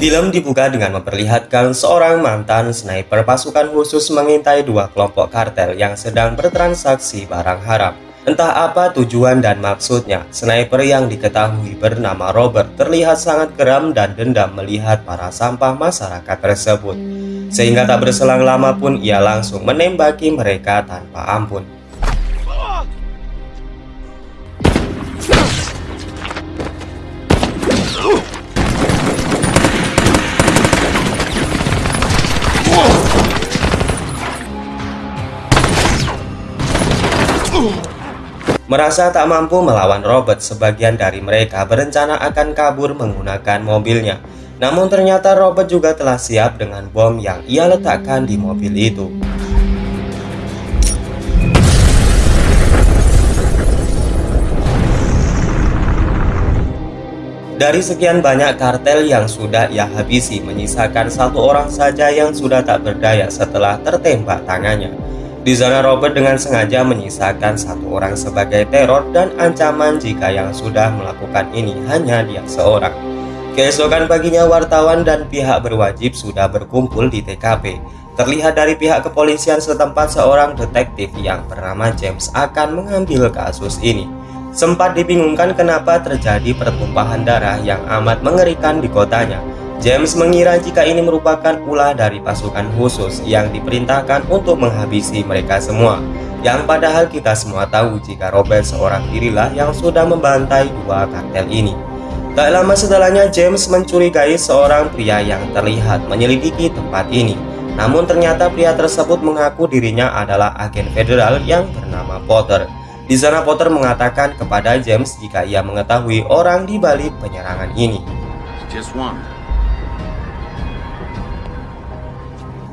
Film dibuka dengan memperlihatkan seorang mantan sniper pasukan khusus mengintai dua kelompok kartel yang sedang bertransaksi barang haram. Entah apa tujuan dan maksudnya, sniper yang diketahui bernama Robert terlihat sangat geram dan dendam melihat para sampah masyarakat tersebut. Sehingga tak berselang lama pun ia langsung menembaki mereka tanpa ampun. Merasa tak mampu melawan Robert, sebagian dari mereka berencana akan kabur menggunakan mobilnya. Namun ternyata Robert juga telah siap dengan bom yang ia letakkan di mobil itu. Dari sekian banyak kartel yang sudah ia habisi, menyisakan satu orang saja yang sudah tak berdaya setelah tertembak tangannya. Di sana Robert dengan sengaja menyisakan satu orang sebagai teror dan ancaman jika yang sudah melakukan ini hanya dia seorang. Keesokan paginya wartawan dan pihak berwajib sudah berkumpul di TKP. Terlihat dari pihak kepolisian setempat seorang detektif yang bernama James akan mengambil kasus ini. Sempat dibingungkan kenapa terjadi pertumpahan darah yang amat mengerikan di kotanya. James mengira jika ini merupakan ulah dari pasukan khusus yang diperintahkan untuk menghabisi mereka semua. Yang padahal kita semua tahu jika Robert seorang dirilah yang sudah membantai dua kartel ini. Tak lama setelahnya James mencurigai seorang pria yang terlihat menyelidiki tempat ini. Namun ternyata pria tersebut mengaku dirinya adalah agen federal yang bernama Potter. Di sana Potter mengatakan kepada James jika ia mengetahui orang di balik penyerangan ini. Just one.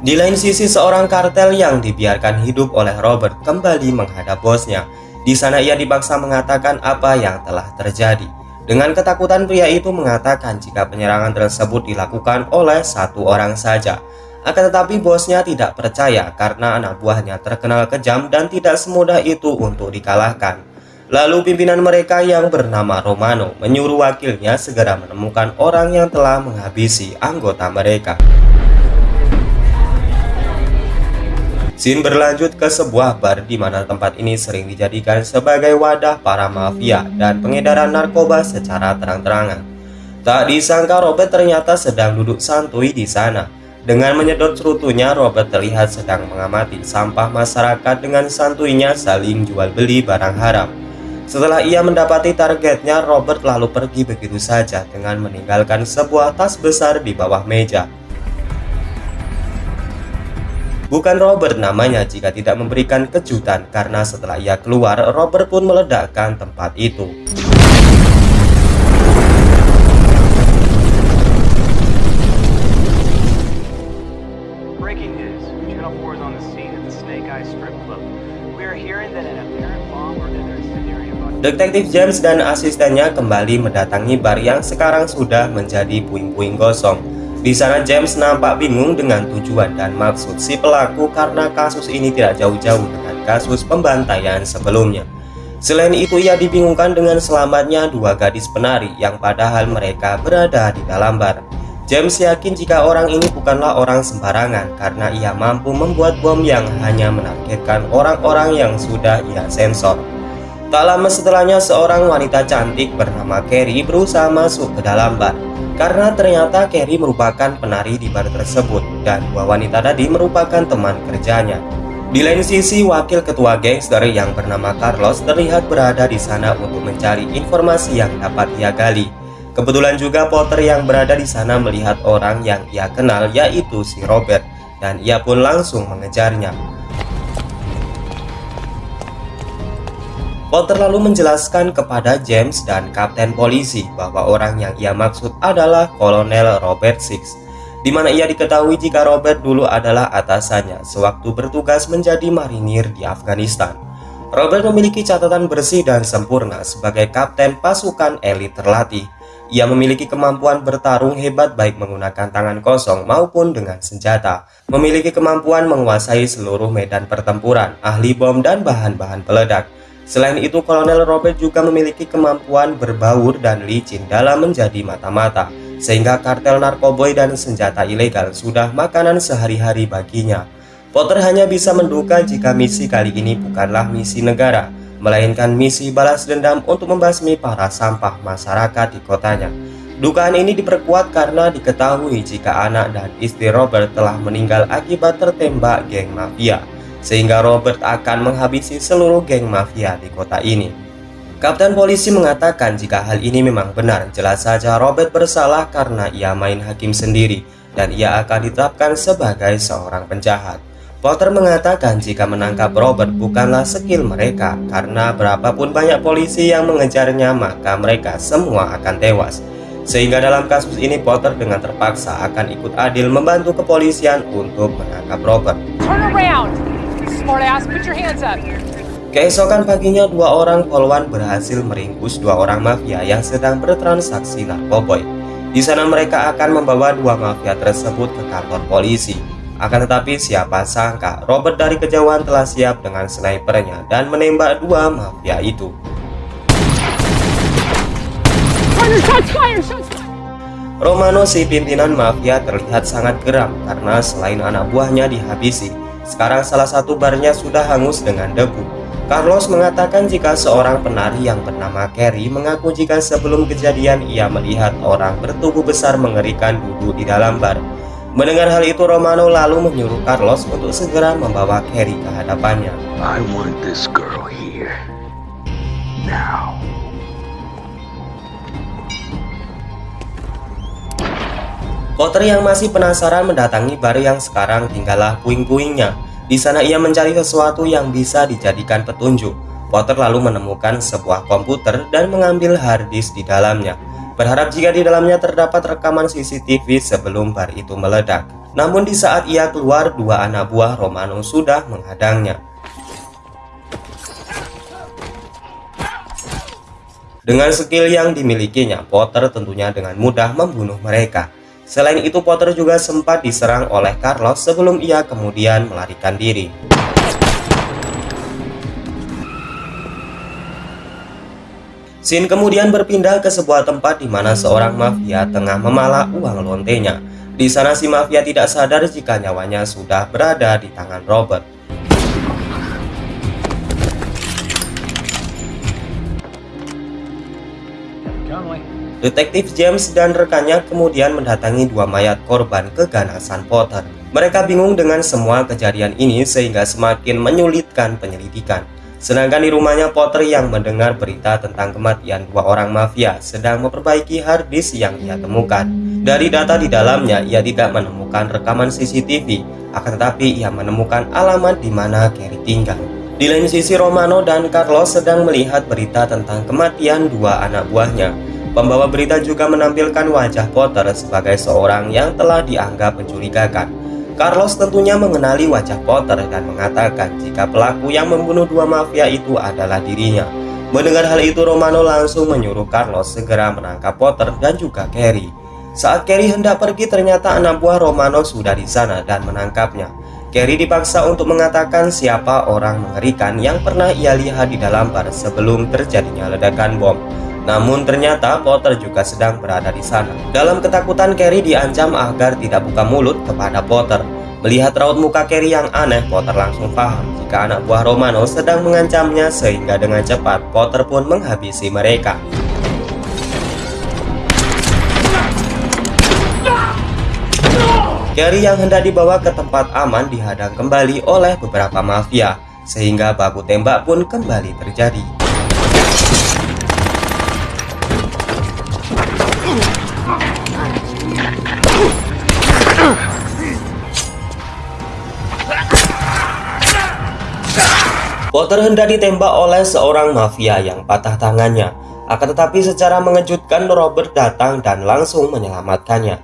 Di lain sisi seorang kartel yang dibiarkan hidup oleh Robert kembali menghadap bosnya. Di sana ia dipaksa mengatakan apa yang telah terjadi. Dengan ketakutan pria itu mengatakan jika penyerangan tersebut dilakukan oleh satu orang saja. Akan tetapi bosnya tidak percaya karena anak buahnya terkenal kejam dan tidak semudah itu untuk dikalahkan. Lalu pimpinan mereka yang bernama Romano menyuruh wakilnya segera menemukan orang yang telah menghabisi anggota mereka. Scene berlanjut ke sebuah bar di mana tempat ini sering dijadikan sebagai wadah para mafia dan pengedaran narkoba secara terang-terangan. Tak disangka Robert ternyata sedang duduk santuy di sana. Dengan menyedot cerutunya, Robert terlihat sedang mengamati sampah masyarakat dengan santuinya saling jual beli barang haram. Setelah ia mendapati targetnya, Robert lalu pergi begitu saja dengan meninggalkan sebuah tas besar di bawah meja. Bukan Robert namanya jika tidak memberikan kejutan karena setelah ia keluar, Robert pun meledakkan tempat itu. Detektif James dan asistennya kembali mendatangi bar yang sekarang sudah menjadi puing-puing gosong. Di sana James nampak bingung dengan tujuan dan maksud si pelaku karena kasus ini tidak jauh-jauh dengan kasus pembantaian sebelumnya. Selain itu ia dibingungkan dengan selamatnya dua gadis penari yang padahal mereka berada di dalam bar. James yakin jika orang ini bukanlah orang sembarangan karena ia mampu membuat bom yang hanya menargetkan orang-orang yang sudah ia sensor. Tak lama setelahnya seorang wanita cantik bernama Carrie berusaha masuk ke dalam bar karena ternyata Carrie merupakan penari di bar tersebut dan dua wanita tadi merupakan teman kerjanya. Di lain sisi, wakil ketua gangster yang bernama Carlos terlihat berada di sana untuk mencari informasi yang dapat ia gali. Kebetulan juga Potter yang berada di sana melihat orang yang ia kenal yaitu si Robert dan ia pun langsung mengejarnya. Potter lalu menjelaskan kepada James dan kapten polisi bahwa orang yang ia maksud adalah Kolonel Robert Six, di mana ia diketahui jika Robert dulu adalah atasannya sewaktu bertugas menjadi marinir di Afghanistan. Robert memiliki catatan bersih dan sempurna sebagai kapten pasukan elit terlatih. Ia memiliki kemampuan bertarung hebat baik menggunakan tangan kosong maupun dengan senjata. Memiliki kemampuan menguasai seluruh medan pertempuran, ahli bom dan bahan-bahan peledak Selain itu, Kolonel Robert juga memiliki kemampuan berbaur dan licin dalam menjadi mata-mata. sehingga kartel narkoboy dan senjata ilegal sudah makanan sehari-hari baginya. Potter hanya bisa menduga jika misi kali ini bukanlah misi negara, melainkan misi balas dendam untuk membasmi para sampah masyarakat di kotanya. Dugaan ini diperkuat karena diketahui jika anak dan istri Robert telah meninggal akibat tertembak geng mafia, sehingga Robert akan menghabisi seluruh geng mafia di kota ini. Kapten polisi mengatakan jika hal ini memang benar, jelas saja Robert bersalah karena ia main hakim sendiri dan ia akan ditetapkan sebagai seorang penjahat. Potter mengatakan jika menangkap Robert bukanlah skill mereka karena berapapun banyak polisi yang mengejarnya maka mereka semua akan tewas. Sehingga dalam kasus ini Potter dengan terpaksa akan ikut adil membantu kepolisian untuk menangkap Robert. Turn around. Smart ass, put your hands up. Keesokan paginya, dua orang polwan berhasil meringkus dua orang mafia yang sedang bertransaksi narkoboy. Di sana mereka akan membawa dua mafia tersebut ke kantor polisi. Akan tetapi siapa sangka Robert dari kejauhan telah siap dengan snipernya dan menembak dua mafia itu. Romano si pimpinan mafia terlihat sangat geram karena selain anak buahnya dihabisi, sekarang salah satu barnya sudah hangus dengan debu. Carlos mengatakan jika seorang penari yang bernama Carrie mengaku jika sebelum kejadian ia melihat orang bertubuh besar mengerikan duduk di dalam bar. Mendengar hal itu Romano lalu menyuruh Carlos untuk segera membawa Carrie ke hadapannya. I want this girl here. Now. Potter yang masih penasaran mendatangi bar yang sekarang tinggallah puing-puingnya di sana ia mencari sesuatu yang bisa dijadikan petunjuk. Potter lalu menemukan sebuah komputer dan mengambil harddisk di dalamnya. Berharap jika di dalamnya terdapat rekaman CCTV sebelum bar itu meledak. Namun di saat ia keluar, dua anak buah Romano sudah menghadangnya. Dengan skill yang dimilikinya, Potter tentunya dengan mudah membunuh mereka. Selain itu Potter juga sempat diserang oleh Carlos sebelum ia kemudian melarikan diri. Scene kemudian berpindah ke sebuah tempat di mana seorang mafia tengah memalak uang lontenya. Di sana si mafia tidak sadar jika nyawanya sudah berada di tangan Robert. Detektif James dan rekannya kemudian mendatangi dua mayat korban keganasan Potter. Mereka bingung dengan semua kejadian ini sehingga semakin menyulitkan penyelidikan. Sedangkan di rumahnya Potter yang mendengar berita tentang kematian dua orang mafia sedang memperbaiki harddisk yang ia temukan. Dari data di dalamnya, ia tidak menemukan rekaman CCTV, akan tetapi ia menemukan alamat di mana Carrie tinggal. Di lain sisi Romano dan Carlos sedang melihat berita tentang kematian dua anak buahnya. Pembawa berita juga menampilkan wajah Potter sebagai seorang yang telah dianggap mencurigakan. Carlos tentunya mengenali wajah Potter dan mengatakan jika pelaku yang membunuh dua mafia itu adalah dirinya. Mendengar hal itu, Romano langsung menyuruh Carlos segera menangkap Potter dan juga Carrie. Saat Carrie hendak pergi, ternyata anak buah Romano sudah di sana dan menangkapnya. Carrie dipaksa untuk mengatakan siapa orang mengerikan yang pernah ia lihat di dalam bar sebelum terjadinya ledakan bom. Namun ternyata Potter juga sedang berada di sana. Dalam ketakutan Carrie diancam agar tidak buka mulut kepada Potter. Melihat raut muka Carrie yang aneh, Potter langsung paham jika anak buah Romano sedang mengancamnya sehingga dengan cepat Potter pun menghabisi mereka. Carrie yang hendak dibawa ke tempat aman dihadang kembali oleh beberapa mafia, sehingga baku tembak pun kembali terjadi. Potter hendak ditembak oleh seorang mafia yang patah tangannya. Akan tetapi secara mengejutkan Robert datang dan langsung menyelamatkannya.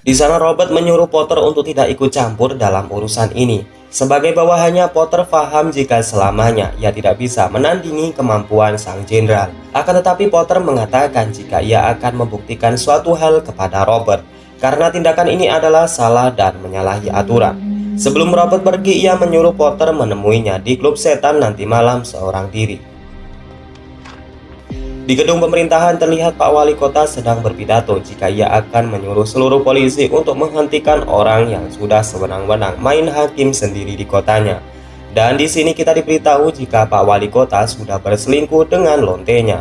Di sana Robert menyuruh Potter untuk tidak ikut campur dalam urusan ini. Sebagai bawahannya, Potter paham jika selamanya ia tidak bisa menandingi kemampuan sang jenderal. Akan tetapi Potter mengatakan jika ia akan membuktikan suatu hal kepada Robert, karena tindakan ini adalah salah dan menyalahi aturan. Sebelum Robert pergi, ia menyuruh Potter menemuinya di klub setan nanti malam seorang diri. Di gedung pemerintahan terlihat Pak Wali Kota sedang berpidato jika ia akan menyuruh seluruh polisi untuk menghentikan orang yang sudah sewenang-wenang main hakim sendiri di kotanya. Dan di sini kita diberitahu jika Pak Wali Kota sudah berselingkuh dengan lontenya.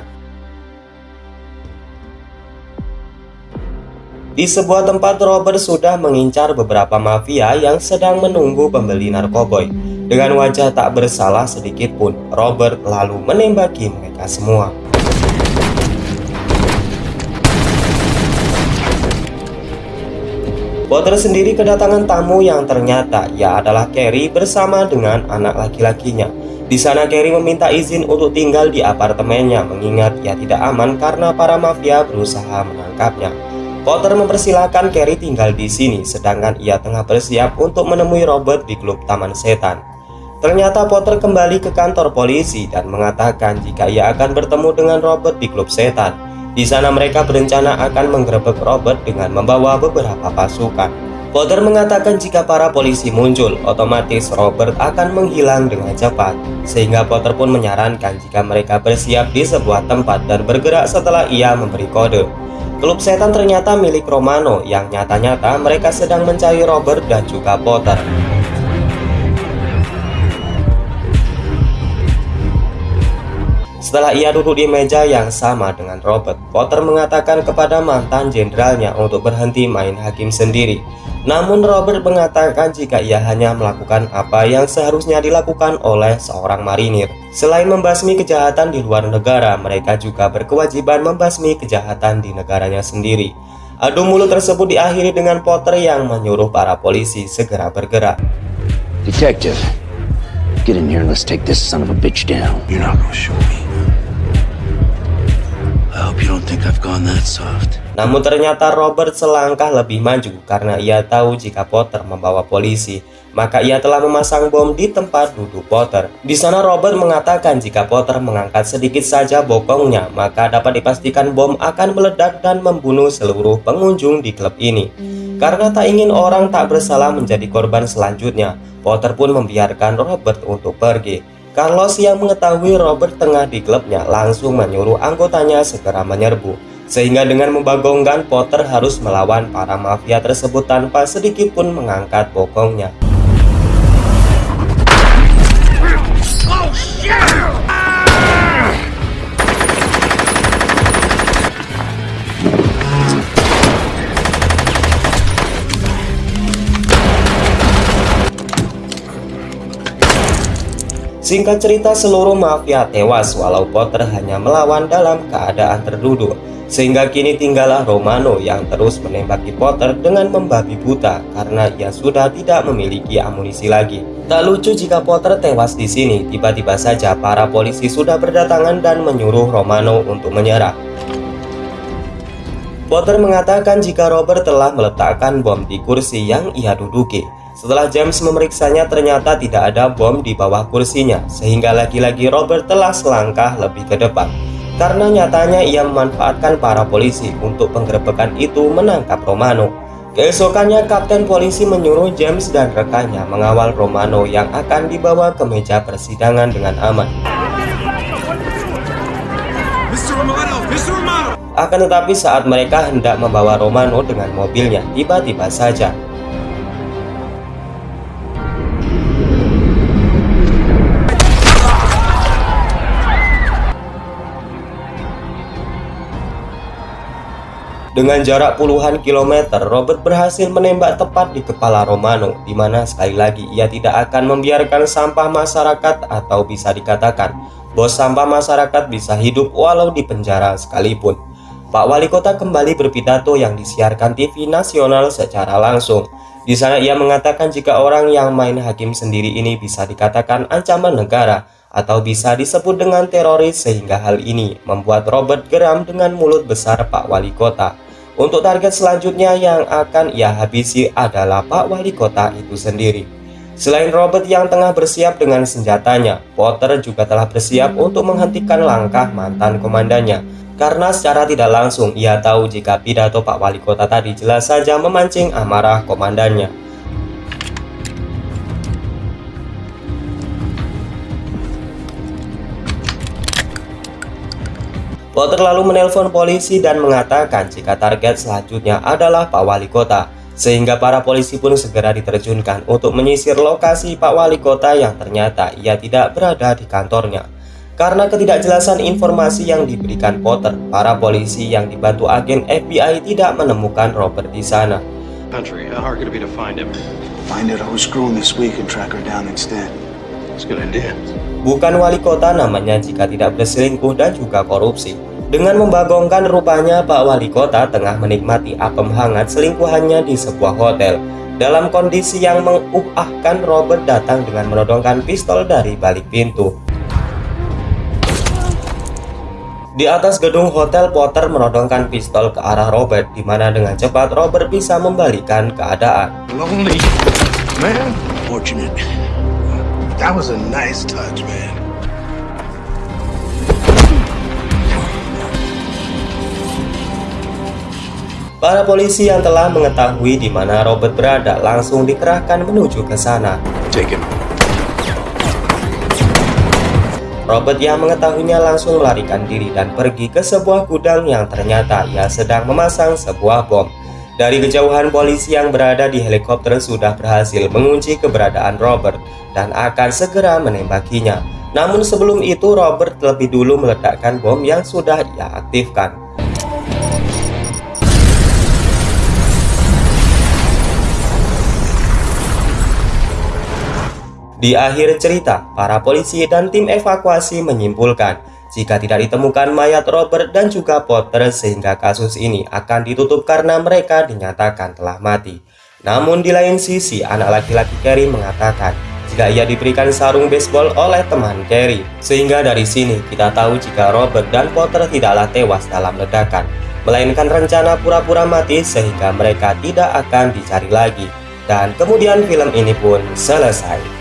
Di sebuah tempat Robert sudah mengincar beberapa mafia yang sedang menunggu pembeli narkoboy. Dengan wajah tak bersalah sedikit pun, Robert lalu menembaki mereka semua. Potter sendiri kedatangan tamu yang ternyata ia adalah Carrie bersama dengan anak laki-lakinya. Di sana Carrie meminta izin untuk tinggal di apartemennya mengingat ia tidak aman karena para mafia berusaha menangkapnya. Potter mempersilahkan Carrie tinggal di sini sedangkan ia tengah bersiap untuk menemui Robert di klub Taman Setan. Ternyata Potter kembali ke kantor polisi dan mengatakan jika ia akan bertemu dengan Robert di klub setan. Di sana mereka berencana akan menggerebek Robert dengan membawa beberapa pasukan. Potter mengatakan jika para polisi muncul, otomatis Robert akan menghilang dengan cepat. Sehingga Potter pun menyarankan jika mereka bersiap di sebuah tempat dan bergerak setelah ia memberi kode. Klub setan ternyata milik Romano yang nyata-nyata mereka sedang mencari Robert dan juga Potter. Setelah ia duduk di meja yang sama dengan Robert, Potter mengatakan kepada mantan jenderalnya untuk berhenti main hakim sendiri. Namun Robert mengatakan jika ia hanya melakukan apa yang seharusnya dilakukan oleh seorang marinir. Selain membasmi kejahatan di luar negara, mereka juga berkewajiban membasmi kejahatan di negaranya sendiri. Adu mulut tersebut diakhiri dengan Potter yang menyuruh para polisi segera bergerak. Detective, get in here and let's take this son of a bitch down. You're not gonna shoot me. Namun ternyata Robert selangkah lebih maju karena ia tahu jika Potter membawa polisi, maka ia telah memasang bom di tempat duduk Potter. Di sana Robert mengatakan jika Potter mengangkat sedikit saja bokongnya, maka dapat dipastikan bom akan meledak dan membunuh seluruh pengunjung di klub ini. Karena tak ingin orang tak bersalah menjadi korban selanjutnya, Potter pun membiarkan Robert untuk pergi. Carlos yang mengetahui Robert tengah di klubnya langsung menyuruh anggotanya segera menyerbu. Sehingga dengan membagongkan Potter harus melawan para mafia tersebut tanpa sedikit pun mengangkat bokongnya. Singkat cerita seluruh mafia tewas walau Potter hanya melawan dalam keadaan terduduk. Sehingga kini tinggallah Romano yang terus menembaki Potter dengan membabi buta karena ia sudah tidak memiliki amunisi lagi. Tak lucu jika Potter tewas di sini, tiba-tiba saja para polisi sudah berdatangan dan menyuruh Romano untuk menyerah. Potter mengatakan jika Robert telah meletakkan bom di kursi yang ia duduki. Setelah James memeriksanya ternyata tidak ada bom di bawah kursinya sehingga lagi-lagi Robert telah selangkah lebih ke depan. Karena nyatanya ia memanfaatkan para polisi untuk penggerbekan itu menangkap Romano. Keesokannya Kapten Polisi menyuruh James dan rekannya mengawal Romano yang akan dibawa ke meja persidangan dengan aman. Akan tetapi saat mereka hendak membawa Romano dengan mobilnya, tiba-tiba saja Dengan jarak puluhan kilometer, Robert berhasil menembak tepat di kepala Romano, di mana sekali lagi ia tidak akan membiarkan sampah masyarakat atau bisa dikatakan bos sampah masyarakat bisa hidup walau di penjara sekalipun. Pak Wali Kota kembali berpidato yang disiarkan TV nasional secara langsung. Di sana ia mengatakan jika orang yang main hakim sendiri ini bisa dikatakan ancaman negara atau bisa disebut dengan teroris sehingga hal ini membuat Robert geram dengan mulut besar Pak Wali Kota. Untuk target selanjutnya yang akan ia habisi adalah Pak Wali Kota itu sendiri. Selain Robert yang tengah bersiap dengan senjatanya, Potter juga telah bersiap untuk menghentikan langkah mantan komandannya. Karena secara tidak langsung ia tahu jika pidato Pak Wali Kota tadi jelas saja memancing amarah komandannya. Potter lalu menelpon polisi dan mengatakan jika target selanjutnya adalah Pak Wali Kota, sehingga para polisi pun segera diterjunkan untuk menyisir lokasi Pak Wali Kota yang ternyata ia tidak berada di kantornya. Karena ketidakjelasan informasi yang diberikan Potter, para polisi yang dibantu agen FBI tidak menemukan Robert di sana. Country, how hard could it be to find him? Find out who's screwing this week and track her down instead. It's a good idea. Bukan wali kota namanya jika tidak berselingkuh dan juga korupsi. Dengan membagongkan rupanya Pak Wali Kota tengah menikmati apem hangat selingkuhannya di sebuah hotel. Dalam kondisi yang menguahkan Robert datang dengan menodongkan pistol dari balik pintu. Di atas gedung hotel Potter menodongkan pistol ke arah Robert di mana dengan cepat Robert bisa membalikan keadaan. Lonely, man. That was a nice touch, man. Para polisi yang telah mengetahui di mana Robert berada langsung dikerahkan menuju ke sana. Robert yang mengetahuinya langsung melarikan diri dan pergi ke sebuah gudang yang ternyata ia sedang memasang sebuah bom. Dari kejauhan polisi yang berada di helikopter sudah berhasil mengunci keberadaan Robert dan akan segera menembakinya. Namun sebelum itu Robert lebih dulu meledakkan bom yang sudah ia aktifkan. Di akhir cerita, para polisi dan tim evakuasi menyimpulkan jika tidak ditemukan mayat Robert dan juga Potter sehingga kasus ini akan ditutup karena mereka dinyatakan telah mati. Namun di lain sisi, anak laki-laki Carrie mengatakan jika ia diberikan sarung baseball oleh teman Carrie. Sehingga dari sini kita tahu jika Robert dan Potter tidaklah tewas dalam ledakan, melainkan rencana pura-pura mati sehingga mereka tidak akan dicari lagi. Dan kemudian film ini pun selesai.